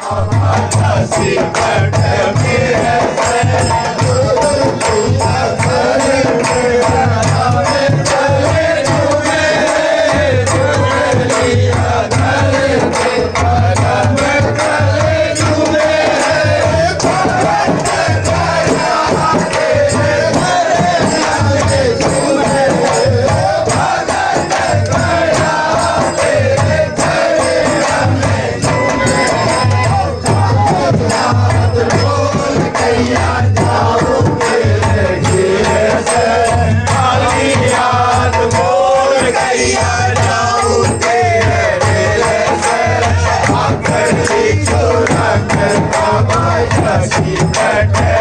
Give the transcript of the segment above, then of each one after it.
i'm a you. Happy birthday.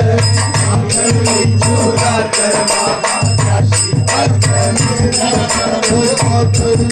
Yeah.